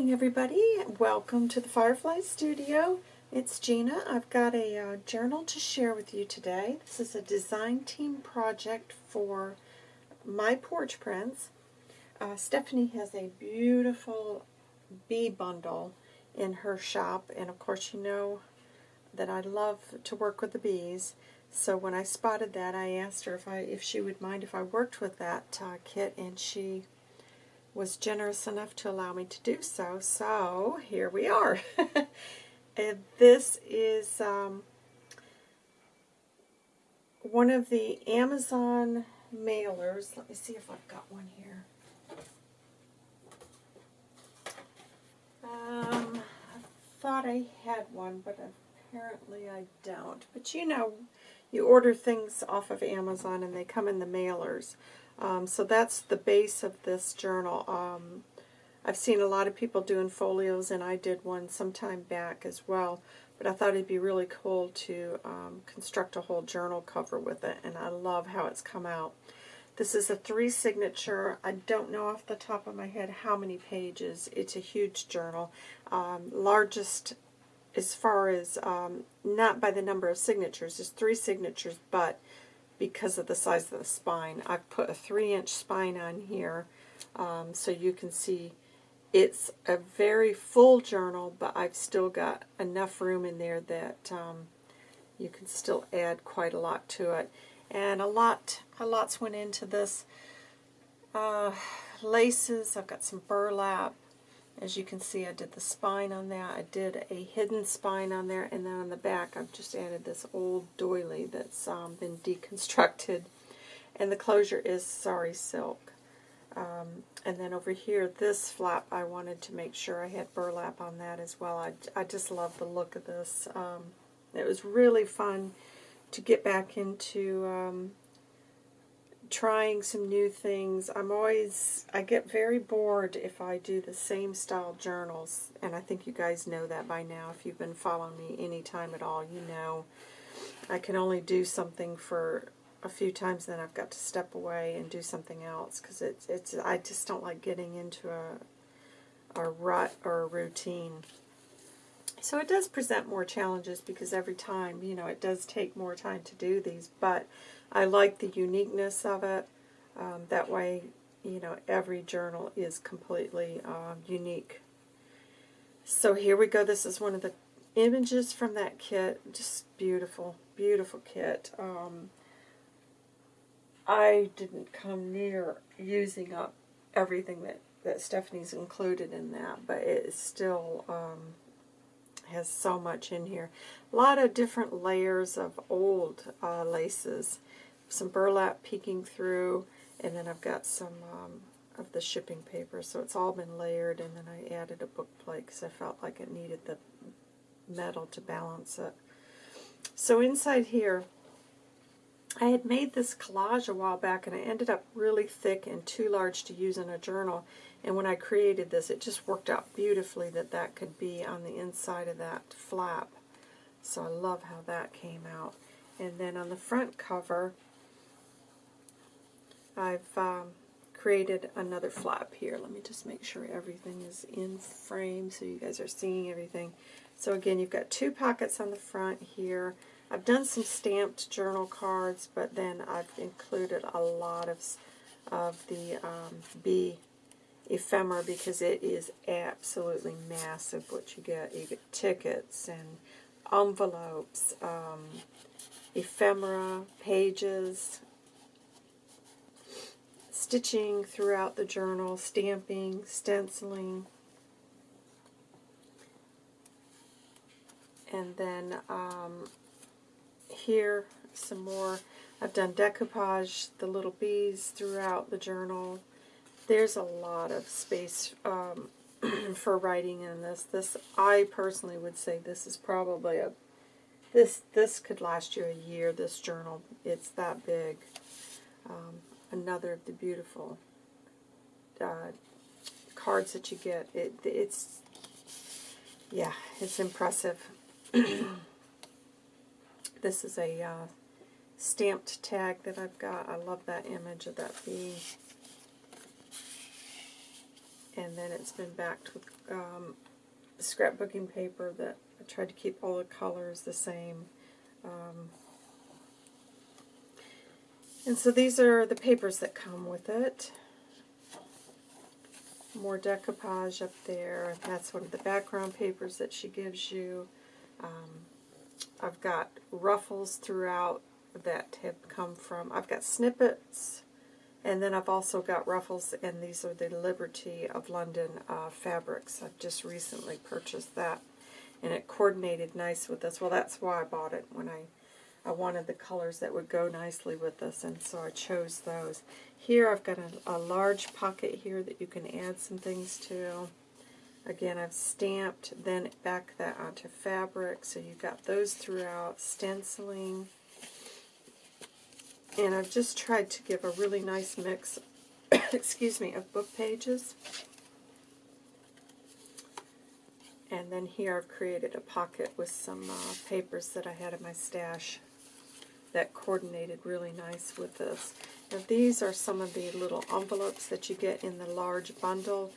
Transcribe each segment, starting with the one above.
morning, everybody. Welcome to the Firefly Studio. It's Gina. I've got a uh, journal to share with you today. This is a design team project for my porch prints. Uh, Stephanie has a beautiful bee bundle in her shop, and of course you know that I love to work with the bees. So when I spotted that, I asked her if I if she would mind if I worked with that uh, kit, and she was generous enough to allow me to do so. So here we are. and this is um, one of the Amazon mailers. Let me see if I've got one here. Um, I thought I had one, but apparently I don't. But you know, you order things off of Amazon and they come in the mailers. Um, so that's the base of this journal. Um, I've seen a lot of people doing folios, and I did one sometime back as well. But I thought it'd be really cool to um, construct a whole journal cover with it, and I love how it's come out. This is a three signature. I don't know off the top of my head how many pages. It's a huge journal. Um, largest as far as, um, not by the number of signatures, it's three signatures, but because of the size of the spine. I've put a 3-inch spine on here um, so you can see it's a very full journal, but I've still got enough room in there that um, you can still add quite a lot to it. And a lot, a lot's went into this. Uh, laces, I've got some burlap, as you can see, I did the spine on that. I did a hidden spine on there, and then on the back, I've just added this old doily that's um, been deconstructed. And the closure is sari silk. Um, and then over here, this flap, I wanted to make sure I had burlap on that as well. I, I just love the look of this. Um, it was really fun to get back into um, trying some new things. I'm always, I get very bored if I do the same style journals, and I think you guys know that by now. If you've been following me any time at all, you know I can only do something for a few times, then I've got to step away and do something else, because it's, it's, I just don't like getting into a, a rut or a routine. So it does present more challenges because every time, you know, it does take more time to do these, but I like the uniqueness of it. Um, that way, you know, every journal is completely uh, unique. So here we go. This is one of the images from that kit. Just beautiful, beautiful kit. Um, I didn't come near using up everything that, that Stephanie's included in that, but it still um, has so much in here. A lot of different layers of old uh, laces. Some burlap peeking through, and then I've got some um, of the shipping paper. So it's all been layered, and then I added a book plate because I felt like it needed the metal to balance it. So inside here, I had made this collage a while back, and it ended up really thick and too large to use in a journal. And when I created this, it just worked out beautifully that that could be on the inside of that flap. So I love how that came out. And then on the front cover, I've um, created another flap here. Let me just make sure everything is in frame so you guys are seeing everything. So again, you've got two pockets on the front here. I've done some stamped journal cards, but then I've included a lot of, of the um, ephemera because it is absolutely massive what you get. You get tickets and envelopes, um, ephemera, pages, stitching throughout the journal, stamping, stenciling, and then um, here some more. I've done decoupage, the little bees throughout the journal, there's a lot of space um, for writing in this. This I personally would say this is probably a this this could last you a year. This journal, it's that big. Um, another of the beautiful uh, cards that you get. It it's yeah, it's impressive. this is a uh, stamped tag that I've got. I love that image of that bee. and then it's been backed with um, scrapbooking paper that I tried to keep all the colors the same. Um, and so these are the papers that come with it. More decoupage up there. That's one of the background papers that she gives you. Um, I've got ruffles throughout that have come from, I've got snippets, and then I've also got ruffles, and these are the Liberty of London uh, fabrics. I've just recently purchased that, and it coordinated nice with this. Well, that's why I bought it when I I wanted the colors that would go nicely with this, and so I chose those. Here I've got a, a large pocket here that you can add some things to. Again, I've stamped, then back that onto fabric, so you've got those throughout, stenciling. And I've just tried to give a really nice mix, excuse me, of book pages. And then here I've created a pocket with some uh, papers that I had in my stash that coordinated really nice with this. Now these are some of the little envelopes that you get in the large bundle.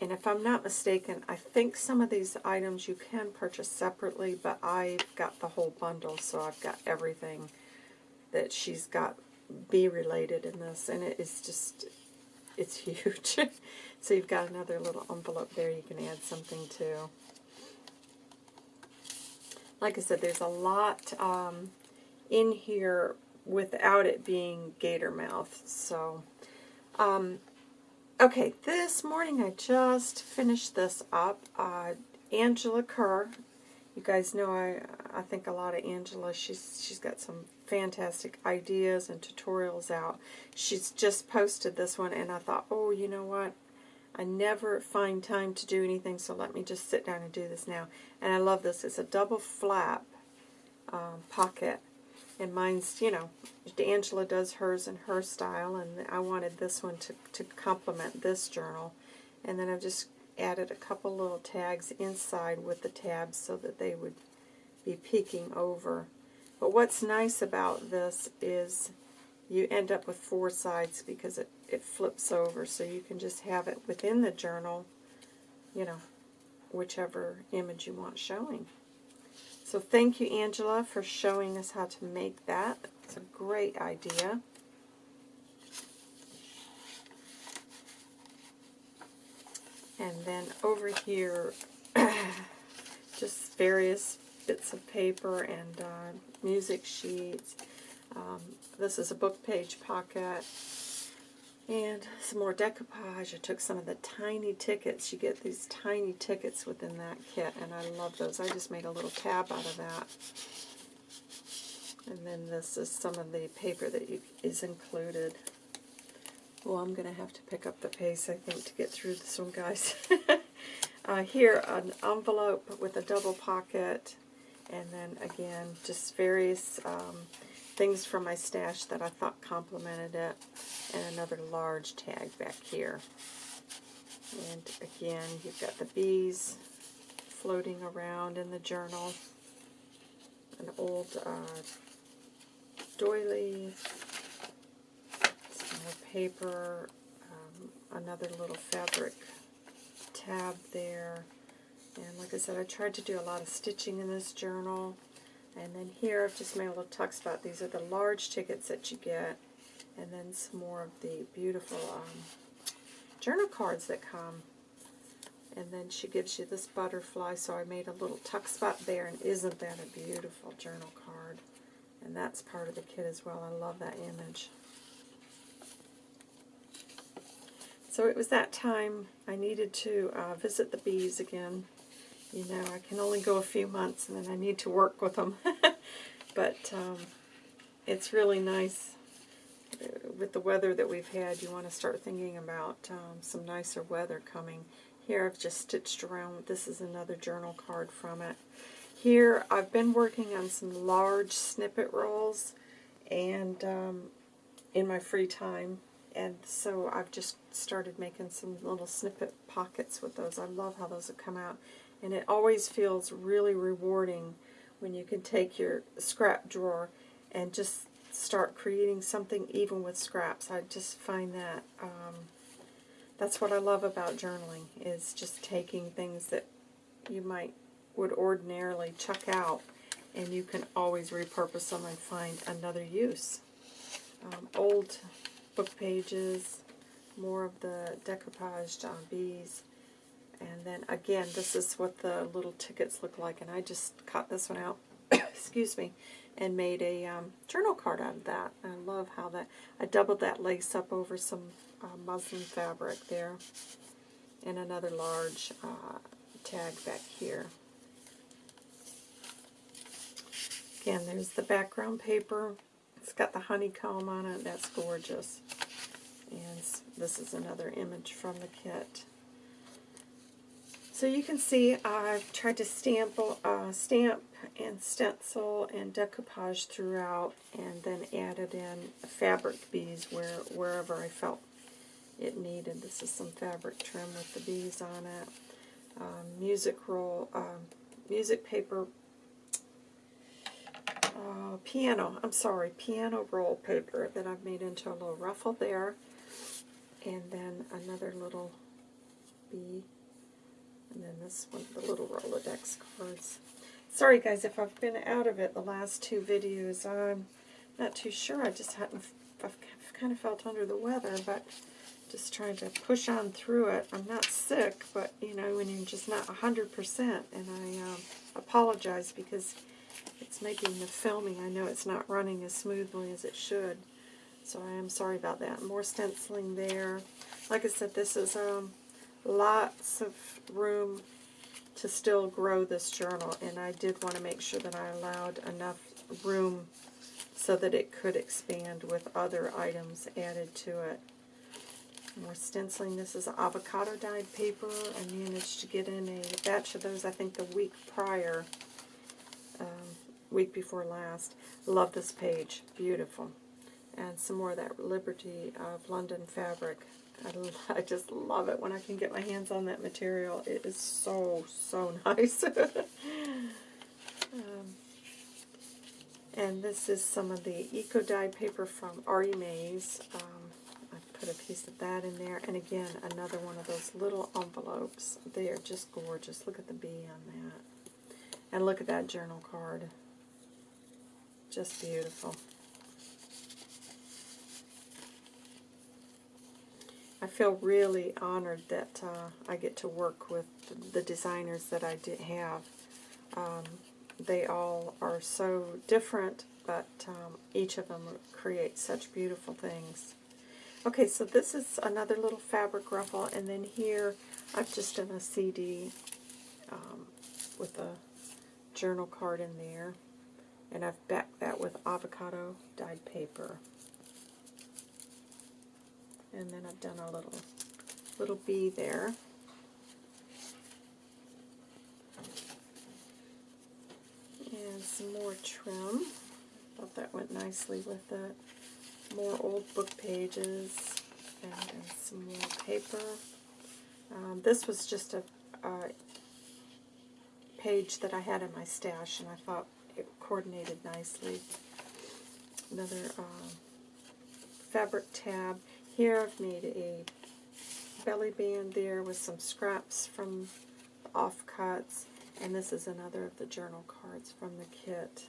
And if I'm not mistaken, I think some of these items you can purchase separately, but I've got the whole bundle, so I've got everything that she's got bee related in this, and it is just, it's huge. so you've got another little envelope there you can add something to. Like I said, there's a lot um, in here without it being gator mouth. So, um, okay, this morning I just finished this up. Uh, Angela Kerr, you guys know I I think a lot of Angela. She's she's got some fantastic ideas and tutorials out. She's just posted this one, and I thought, oh, you know what? I never find time to do anything, so let me just sit down and do this now. And I love this. It's a double flap um, pocket and mine's, you know, Angela does hers in her style, and I wanted this one to, to complement this journal. And then I've just added a couple little tags inside with the tabs so that they would be peeking over. But what's nice about this is you end up with four sides because it, it flips over, so you can just have it within the journal, you know, whichever image you want showing. So thank you, Angela, for showing us how to make that. It's a great idea. And then over here, just various bits of paper and uh, music sheets. Um, this is a book page pocket. And some more decoupage. I took some of the tiny tickets. You get these tiny tickets within that kit, and I love those. I just made a little tab out of that. And then this is some of the paper that you, is included. Well, I'm going to have to pick up the pace, I think, to get through this one, guys. uh, here, an envelope with a double pocket, and then, again, just various um, things from my stash that I thought complemented it, and another large tag back here. And again, you've got the bees floating around in the journal, an old uh, doily, some more paper, um, another little fabric tab there. And like I said, I tried to do a lot of stitching in this journal. And then here I've just made a little tuck spot. These are the large tickets that you get. And then some more of the beautiful um, journal cards that come. And then she gives you this butterfly, so I made a little tuck spot there. And isn't that a beautiful journal card? And that's part of the kit as well. I love that image. So it was that time I needed to uh, visit the bees again. You know, I can only go a few months and then I need to work with them. but um, it's really nice uh, with the weather that we've had. You want to start thinking about um, some nicer weather coming. Here I've just stitched around. This is another journal card from it. Here I've been working on some large snippet rolls and um, in my free time and so I've just started making some little snippet pockets with those. I love how those have come out. And it always feels really rewarding when you can take your scrap drawer and just start creating something even with scraps. I just find that um, that's what I love about journaling, is just taking things that you might would ordinarily chuck out, and you can always repurpose them and find another use. Um, old book pages, more of the decoupaged uh, bees, and then again, this is what the little tickets look like, and I just cut this one out, excuse me, and made a um, journal card out of that. I love how that, I doubled that lace up over some uh, muslin fabric there, and another large uh, tag back here. Again, there's the background paper. It's got the honeycomb on it. That's gorgeous. And this is another image from the kit. So you can see I've tried to stamp, uh, stamp and stencil and decoupage throughout and then added in fabric bees where wherever I felt it needed. This is some fabric trim with the bees on it. Um, music roll, um, music paper, uh, piano, I'm sorry, piano roll paper that I've made into a little ruffle there. And then another little bee and then this one, the little Rolodex cards. Sorry guys if I've been out of it the last two videos. I'm not too sure. I just hadn't, I've kind of felt under the weather, but just trying to push on through it. I'm not sick, but you know, when you're just not 100%, and I um, apologize because it's making the filming. I know it's not running as smoothly as it should. So I am sorry about that. More stenciling there. Like I said, this is um, lots of room to still grow this journal, and I did want to make sure that I allowed enough room so that it could expand with other items added to it. More stenciling. This is avocado dyed paper. I managed to get in a batch of those, I think, the week prior, um, week before last. Love this page. Beautiful. And some more of that Liberty of London fabric. I, I just love it when I can get my hands on that material. It is so, so nice. um, and this is some of the Eco Dye paper from Artie Mays. Um, I put a piece of that in there. And again, another one of those little envelopes. They are just gorgeous. Look at the bee on that. And look at that journal card. Just beautiful. I feel really honored that uh, I get to work with the designers that I did have. Um, they all are so different, but um, each of them creates such beautiful things. Okay, so this is another little fabric ruffle, and then here I've just done a CD um, with a journal card in there, and I've backed that with avocado dyed paper. And then I've done a little little bee there. And some more trim. Thought that went nicely with it. More old book pages and, some more paper. Um, this was just a, a page that I had in my stash and I thought it coordinated nicely. Another uh, fabric tab. Here I've made a belly band there with some scraps from offcuts, and this is another of the journal cards from the kit.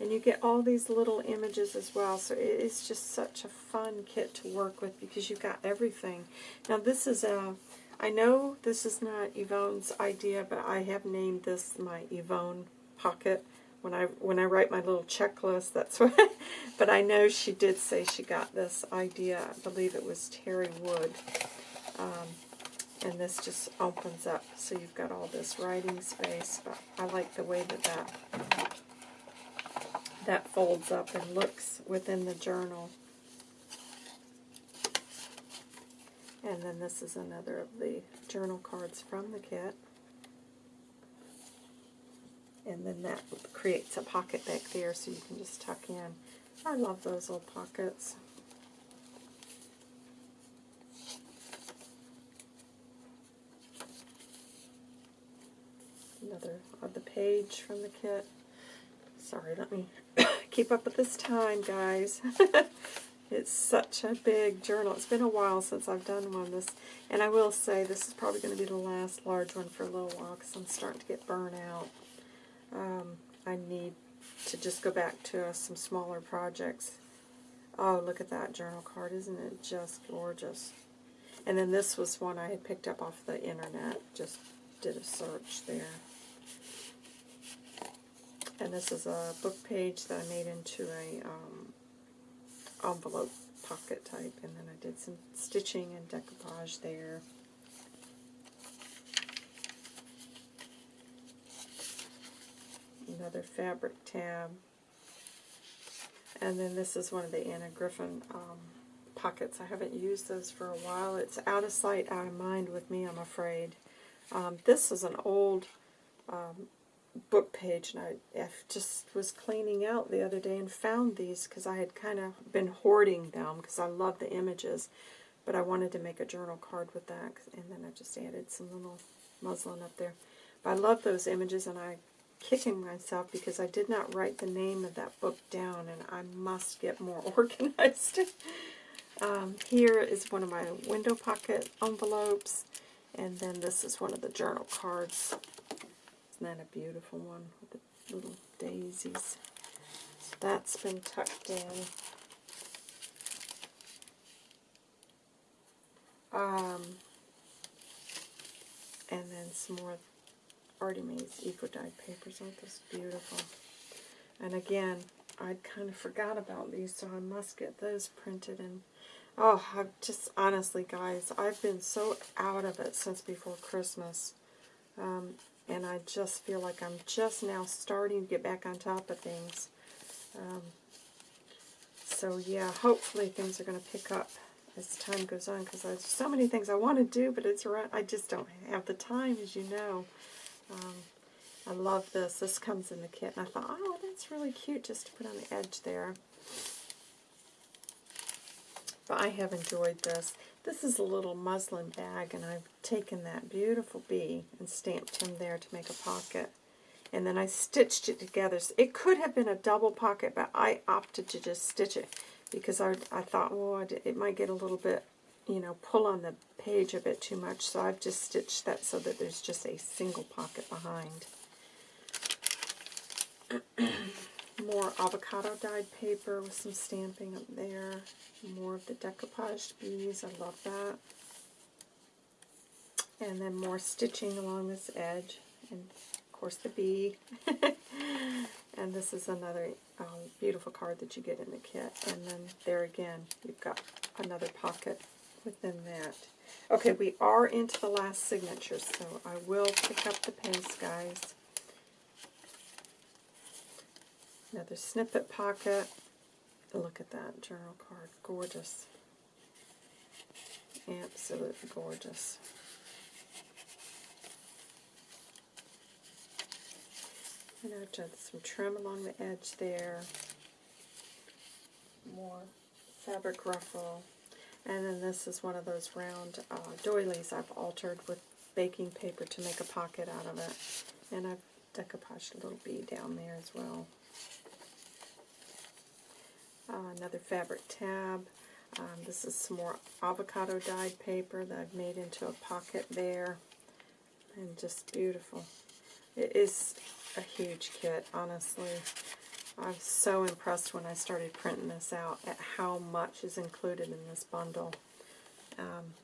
And you get all these little images as well, so it is just such a fun kit to work with because you've got everything. Now this is a, I know this is not Yvonne's idea, but I have named this my Yvonne pocket when I when I write my little checklist. That's what. but I know she did say she got this idea. I believe it was Terry Wood. Um, and this just opens up, so you've got all this writing space. But I like the way that that that folds up and looks within the journal. And then this is another of the journal cards from the kit and then that creates a pocket back there so you can just tuck in. I love those little pockets. Another of the page from the kit. Sorry, let me keep up with this time, guys. It's such a big journal. It's been a while since I've done one. Of this, And I will say this is probably going to be the last large one for a little while because I'm starting to get burnt out. Um, I need to just go back to uh, some smaller projects. Oh, look at that journal card. Isn't it just gorgeous? And then this was one I had picked up off the internet. Just did a search there. And this is a book page that I made into a um, envelope pocket type. And then I did some stitching and decoupage there. Another fabric tab. And then this is one of the Anna Griffin um, pockets. I haven't used those for a while. It's out of sight, out of mind with me, I'm afraid. Um, this is an old um, book page, and I, I just was cleaning out the other day and found these because I had kind of been hoarding them because I love the images, but I wanted to make a journal card with that, and then I just added some little muslin up there. But I love those images, and I kicking myself because I did not write the name of that book down, and I must get more organized. um, here is one of my window pocket envelopes, and then this is one of the journal cards. Isn't that a beautiful one with the little daisies? So that's been tucked in. Um, and then some more Artie Mae's Eco Dyed papers. Aren't those beautiful? And again, I'd kind of forgot about these, so I must get those printed. And oh, I've just honestly, guys, I've been so out of it since before Christmas. Um, and I just feel like I'm just now starting to get back on top of things. Um, so yeah, hopefully things are going to pick up as time goes on because there's so many things I want to do, but it's I just don't have the time, as you know. Um, I love this. This comes in the kit, and I thought, oh, that's really cute just to put on the edge there. But I have enjoyed this. This is a little muslin bag, and I've taken that beautiful bee and stamped him there to make a pocket. And then I stitched it together. It could have been a double pocket, but I opted to just stitch it because I, I thought, well, it might get a little bit, you know, pull on the page a bit too much. So I've just stitched that so that there's just a single pocket behind. more avocado dyed paper with some stamping up there. More of the decoupaged bees. I love that. And then more stitching along this edge. And, of course, the bee. and this is another um, beautiful card that you get in the kit. And then there again, you've got another pocket within that. Okay, we are into the last signature, so I will pick up the pace, guys. Another snippet pocket. Look at that journal card. Gorgeous. Absolutely gorgeous. And I've done some trim along the edge there. More fabric ruffle. And then this is one of those round uh, doilies I've altered with baking paper to make a pocket out of it. And I've decoupaged a little bee down there as well. Uh, another fabric tab. Um, this is some more avocado dyed paper that I've made into a pocket there. And just beautiful. It is a huge kit, honestly. I was so impressed when I started printing this out at how much is included in this bundle. Um,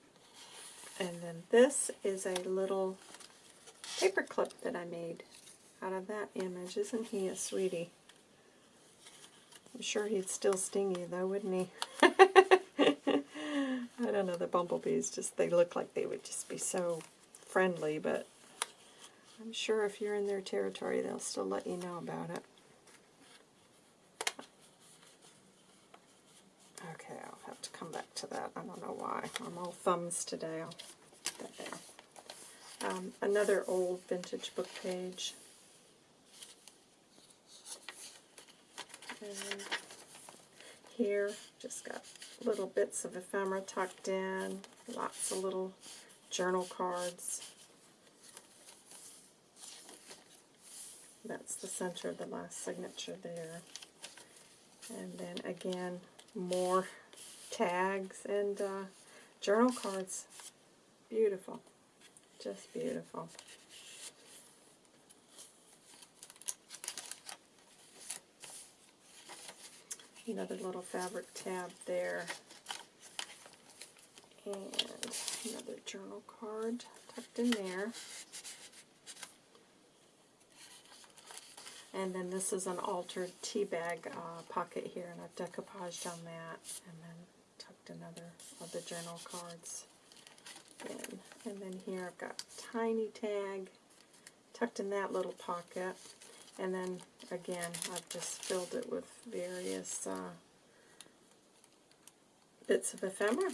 and then this is a little paper clip that I made out of that image. Isn't he a sweetie? I'm sure he'd still sting you, though, wouldn't he? I don't know, the bumblebees just, they look like they would just be so friendly, but I'm sure if you're in their territory, they'll still let you know about it. Okay, I'll have to come back to that. I don't know why. I'm all thumbs today. I'll put that there. Um, another old vintage book page. And here, just got little bits of ephemera tucked in, lots of little journal cards. That's the center of the last signature there. And then again, more tags, and uh, journal cards. Beautiful. Just beautiful. Another little fabric tab there. And another journal card tucked in there. And then this is an altered tea bag uh, pocket here, and I've decoupaged on that, and then tucked another of the journal cards in. And then here I've got a tiny tag tucked in that little pocket. And then again, I've just filled it with various uh, bits of ephemera.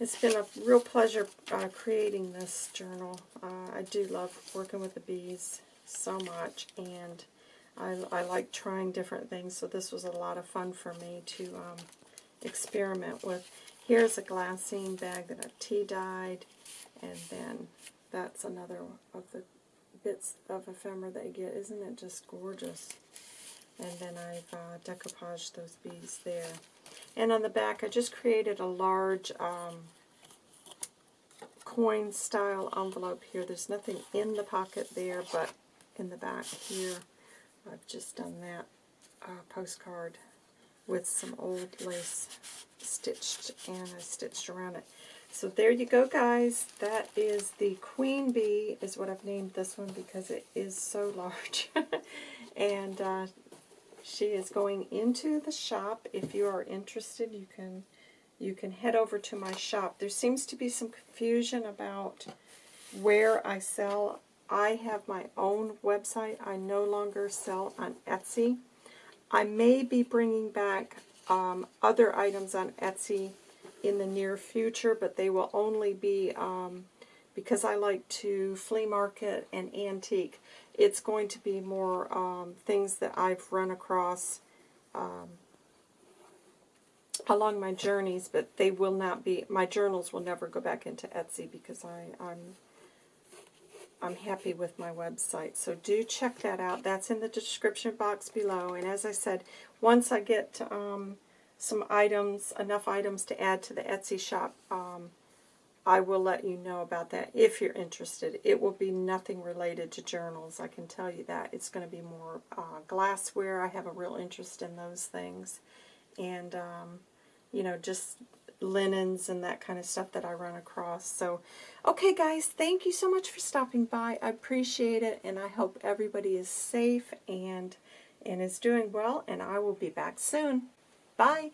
It's been a real pleasure uh, creating this journal. Uh, I do love working with the bees so much, and I, I like trying different things, so this was a lot of fun for me to um, experiment with. Here's a glassine bag that I've tea-dyed, and then that's another of the bits of ephemera that you get. Isn't it just gorgeous? And then I've uh, decoupaged those bees there. And on the back, I just created a large um, coin style envelope here. There's nothing in the pocket there, but in the back here, I've just done that uh, postcard with some old lace stitched, and I stitched around it. So there you go, guys. That is the Queen Bee, is what I've named this one because it is so large. and uh, she is going into the shop. If you are interested, you can you can head over to my shop. There seems to be some confusion about where I sell. I have my own website. I no longer sell on Etsy. I may be bringing back um, other items on Etsy in the near future, but they will only be, um, because I like to flea market and antique, it's going to be more um, things that I've run across um, along my journeys, but they will not be, my journals will never go back into Etsy because I, I'm I'm happy with my website. So do check that out. That's in the description box below. And as I said, once I get um, some items, enough items to add to the Etsy shop, um, I will let you know about that if you're interested. It will be nothing related to journals, I can tell you that. It's going to be more uh, glassware. I have a real interest in those things. And, um, you know, just linens and that kind of stuff that I run across. So, okay guys, thank you so much for stopping by. I appreciate it, and I hope everybody is safe and, and is doing well, and I will be back soon. Bye.